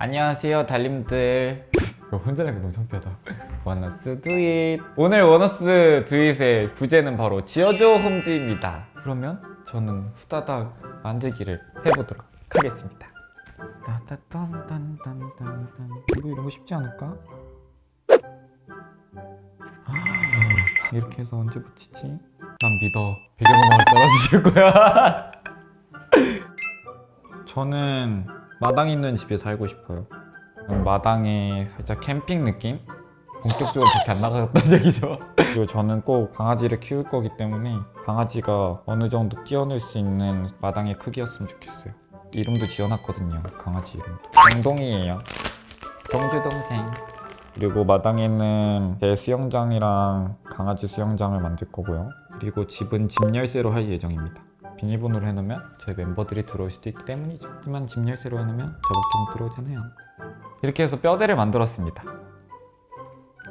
안녕하세요 달님들. 이거 혼자 내기 너무 창피하다. 원어스 두잇 오늘 원어스 두잇의 부제는 바로 지어줘 홈즈입니다. 그러면 저는 후다닥 만들기를 해보도록 하겠습니다. 이거 이런 거 쉽지 않을까? 이렇게 해서 언제 붙이지? 난 믿어. 배경음악을 따라주실 거야. 저는 마당 있는 집에 살고 싶어요. 마당에 살짝 캠핑 느낌? 본격적으로 그렇게 안 나가겠다는 얘기죠. 그리고 저는 꼭 강아지를 키울 거기 때문에 강아지가 어느 정도 뛰어놀 수 있는 마당의 크기였으면 좋겠어요. 이름도 지어놨거든요 강아지 이름도. 정동이에요. 정주 동생. 그리고 마당에는 개 수영장이랑 강아지 수영장을 만들 거고요. 그리고 집은 집 열쇠로 할 예정입니다 비밀번호를 해놓으면 저희 멤버들이 들어올 수도 있기 때문이죠. 하지만 집 열쇠로 해놓으면 저밖에 못 들어오잖아요. 이렇게 해서 뼈대를 만들었습니다.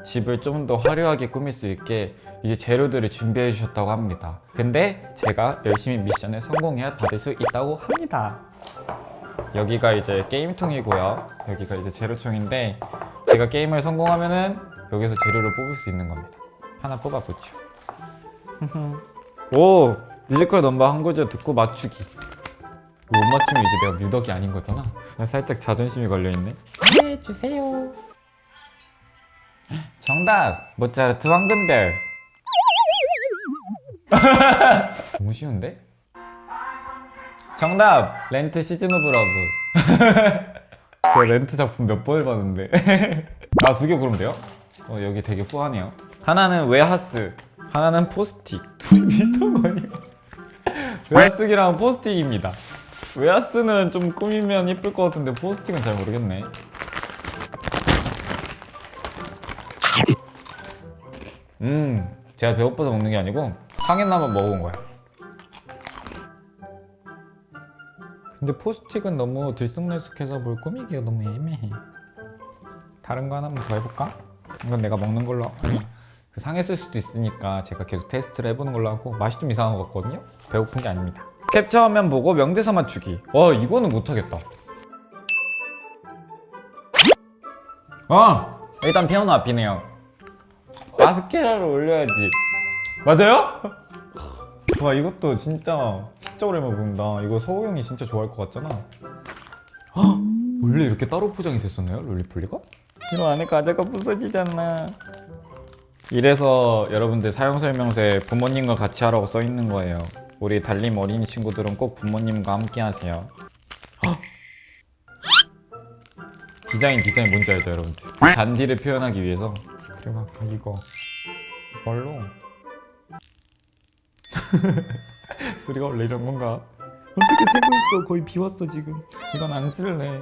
집을 좀 더 화려하게 꾸밀 수 있게 이제 재료들을 준비해 주셨다고 합니다. 근데 제가 열심히 미션에 성공해야 받을 수 있다고 합니다. 여기가 이제 게임통이고요. 여기가 이제 재료통인데 제가 게임을 성공하면은 여기서 재료를 뽑을 수 있는 겁니다. 하나 뽑아보죠. 오! 뮤지컬 넘버 한 구절 듣고 맞추기. 못 맞추면 이제 내가 뮤덕이 아닌 거잖아. 살짝 자존심이 걸려있네. 네 주세요. 정답! 모차르트 황금별. 너무 쉬운데? 정답! Rent Season of Love. 그 렌트 작품 몇 번을 봤는데. 아 두개 고르면 돼요? 어 여기 되게 후하네요. 하나는 웨하스 하나는 포스틱. 둘이 비슷한 거 아니에 요? 웨하스기랑 포스틱입니다 웨하스는 좀 꾸미면 예쁠 것 같은데 포스틱은 잘 모르겠네 음 제가 배고파서 먹는 게 아니고 상했나만 먹어본 거야 근데 포스틱은 너무 들쑥날쑥해서 뭘 꾸미기가 너무 애매해 다른 거 하나만 더 해볼까? 이건 내가 먹는 걸로 상했을 수도 있으니까 제가 계속 테스트를 해보는 걸로 하고 맛이 좀 이상한 것 같거든요? 배고픈 게 아닙니다 캡처 화면 보고 명대사 맞추기 와 이거는 못하겠다 아! 일단 피아노 앞이네요 마스케라를 올려야지 맞아요? 와 이것도 진짜 진짜 오랜만에 본다 이거 서우 형이 진짜 좋아할 것 같잖아 헉! 원래 이렇게 따로 포장이 됐었나요? 롤리폴리가? 이거 안에 과자가 부서지잖아 이래서 여러분들 사용설명서에 부모님과 같이 하라고 써있는 거예요. 우리 달림 어린이 친구들은 꼭 부모님과 함께 하세요. 헉! 디자인 디자인 뭔지 알죠 여러분들? 잔디를 표현하기 위해서. 그래 막 이거. 이걸로? 소리가 원래 이런 건가? 어떻게 세고 있어? 거의 비웠어 지금. 이건 안 쓸래.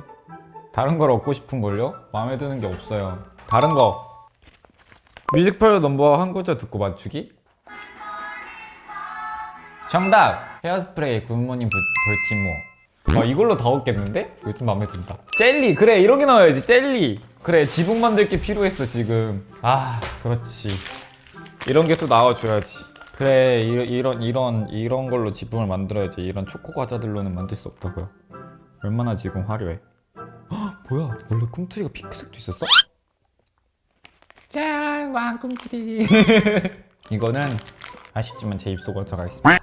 다른 걸 얻고 싶은 걸요? 마음에 드는 게 없어요. 다른 거 뮤지컬 넘버 한 구절 듣고 맞추기? 정답! Hairspray Good Morning Bal- Baltimore 와 이걸로 다 얻겠는데? 좀 마음에 든다 젤리! 그래 이런 게 나와야지 젤리! 그래 지붕 만들 게 필요했어 지금 아 그렇지 이런 게 또 나와줘야지 그래 이, 이런 이런 이런 걸로 지붕을 만들어야지 이런 초코 과자들로는 만들 수 없다고요 얼마나 지금 화려해 헉, 뭐야 원래 꿈틀이가 핑크색도 있었어? 짠 왕꿈틀이 이거는 아쉽지만 제 입속으로 들어가겠습니다 아,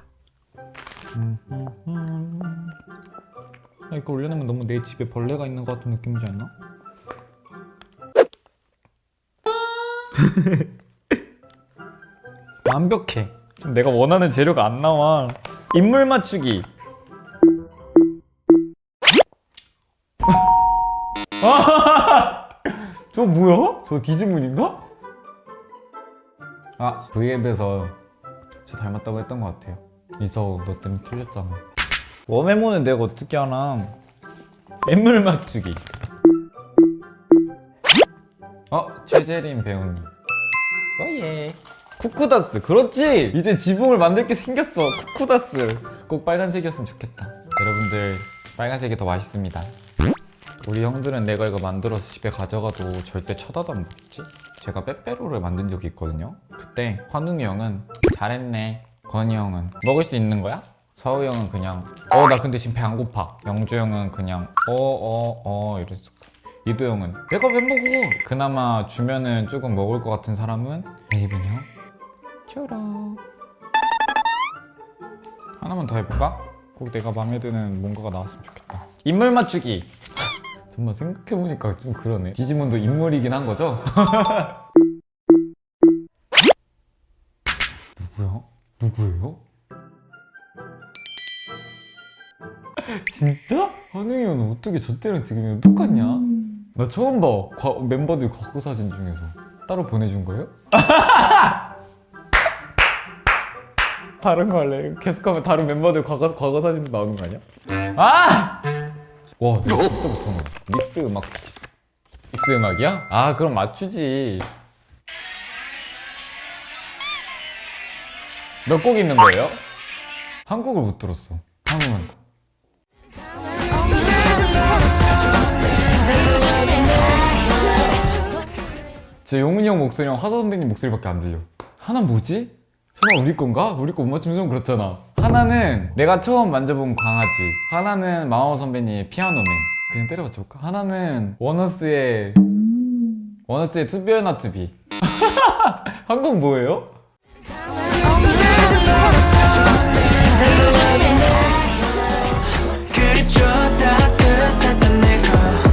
이거 올려놓으면 너무 내 집에 벌레가 있는 것 같은 느낌이지 않나? 완벽해 내가 원하는 재료가 안 나와 인물 맞추기 저 뭐야? 저 디즈문인가? 아 V앱에서 저 닮았다고 했던 것 같아요. 이서우 너 때문에 틀렸잖아. 웜메모는 내가 어떻게 하나? 인물 맞추기. 어? 최재림 배우님. 어예. 쿠쿠다스 그렇지! 이제 지붕을 만들 게 생겼어 쿠쿠다스. 꼭 빨간색이었으면 좋겠다. 여러분들 빨간색이 더 맛있습니다 우리 형들은 내가 이거 만들어서 집에 가져가도 절대 쳐다도 안 보겠지? 제가 빼빼로를 만든 적이 있거든요. 그때 환웅이 형은 잘했네. 건이 형은 먹을 수 있는 거야? 서우 형은 그냥 어 나 근데 지금 배 안 고파. 영주 형은 그냥 어 어 어. 이랬어 이도영은 내가 왜 먹어? 그나마 주면은 조금 먹을 것 같은 사람은 레이븐 형. 쪼록 하나만 더 해볼까? 꼭 내가 마음에 드는 뭔가가 나왔으면 좋겠다. 인물 맞추기 정말 생각해보니까 좀 그러네 디지몬도 인물이긴 한 거죠? 누구야? 누구예요? 진짜? 한웅이 형 어떻게 저 때랑 지금이랑 똑같냐? 나 처음 봐 과- 멤버들 과거 사진 중에서 따로 보내준 거예요? 다른 거 할래? 계속하면 다른 멤버들 과거, 과거 사진도 나오는 거 아니야? 아! 와, 너 진짜 못하네. 믹스 음악. 믹스 음악이야? 아, 그럼 맞추지. 몇 곡 있는 거예요? 한 곡을 못 들었어. 한 곡만 더. 제 용훈이 형 목소리랑 화사 선배님 목소리밖에 안 들려. 하나 뭐지? 설마 우리 건가? 우리 거 못 맞추면 좀 그렇잖아. 하나는 내가 처음 만져본 강아지. 하나는 마마무 선배님의 Piano Man. 그냥 때려 맞춰볼까? 하나는 원어스의 원어스의 투비나 투비. 한 곡 뭐예요?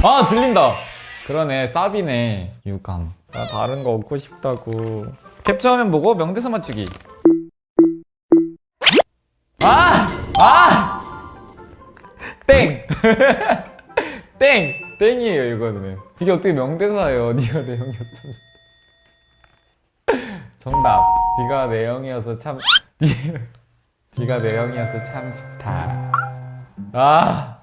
아 들린다. 그러네 사비네 유감. 나 다른 거 얻고 싶다고. 캡처하면 보고 명대사 맞추기. 아! 아! 땡! 땡! 땡이에요 이거는. 이게 어떻게 명대사예요? 네가 내 참. 정답. 네가 내 형이어서 참. 네가 내 형이어서 참 좋다. 아.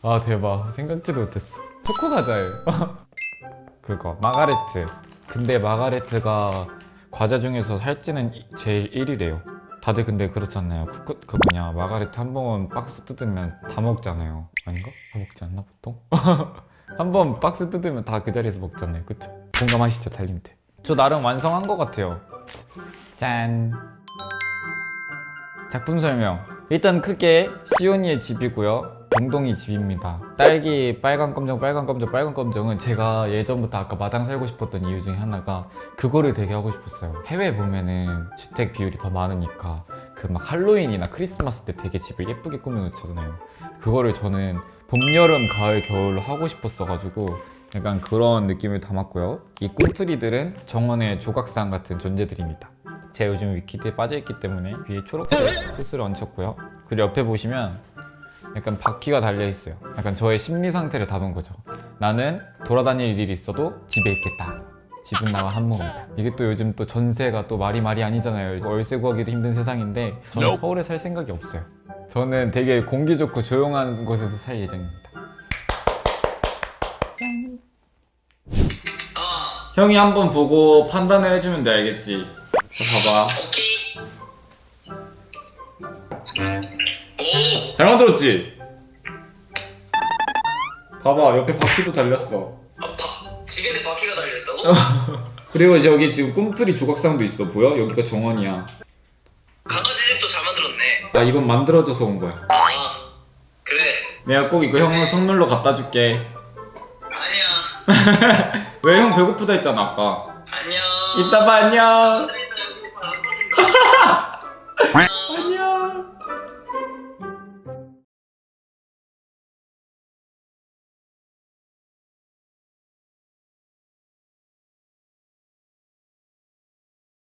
아 대박 생각지도 못했어 초코 과자예요 그거 마가레트 근데 마가레트가 과자 중에서 살찌는 이- 제일 1위래요 다들 근데 그렇잖아요. 그, 그 뭐냐 마가레트 한 번 박스 뜯으면 다 먹잖아요. 아닌가? 다 먹지 않나 보통? 한 번 박스 뜯으면 다 그 자리에서 먹잖아요. 그쵸? 공감하시죠 달님들? 저 나름 완성한 것 같아요. 짠. 작품 설명. 일단 크게 시온이의 집이고요 동동이 집입니다. 딸기 빨간 검정 빨간 검정 빨간 검정은 제가 예전부터 아까 마당 살고 싶었던 이유 중에 하나가 그거를 되게 하고 싶었어요. 해외 보면은 주택 비율이 더 많으니까 그 막 할로윈이나 크리스마스 때 되게 집을 예쁘게 꾸며놓잖아요. 그거를 저는 봄, 여름, 가을, 겨울로 하고 싶었어 가지고 약간 그런 느낌을 담았고요. 이 꿈틀이들은 정원의 조각상 같은 존재들입니다. 제가 요즘 위키드에 빠져있기 때문에 위에 초록색 소스를 얹혔고요. 그리고 옆에 보시면 약간 바퀴가 달려있어요. 약간 저의 심리 상태를 담은 거죠. 나는 돌아다닐 일이 있어도 집에 있겠다. 집은 나와 한몫이다. 이게 또 요즘 또 전세가 또 말이 말이 아니잖아요. 월세 구하기도 힘든 세상인데 저는 서울에 살 생각이 없어요. 저는 되게 공기 좋고 조용한 곳에서 살 예정입니다. 아 형이 한번 보고 판단을 해주면 돼 알겠지? 자 봐봐. 오케이 잘 만들었지? 봐봐 옆에 바퀴도 달렸어. 아, 바, 집인데 바퀴가 달려있다고? 그리고 이제 여기 지금 꿈틀이 조각상도 있어. 보여? 여기가 정원이야. 강아지 집도 잘 만들었네. 나 이건 만들어져서 온 거야. 아 그래. 내가 꼭 이거 형 선물로 갖다 줄게. 아니야. 왜 형 배고프다 했잖아 아까. 안녕. 이따 봐 안녕. 안 빠진다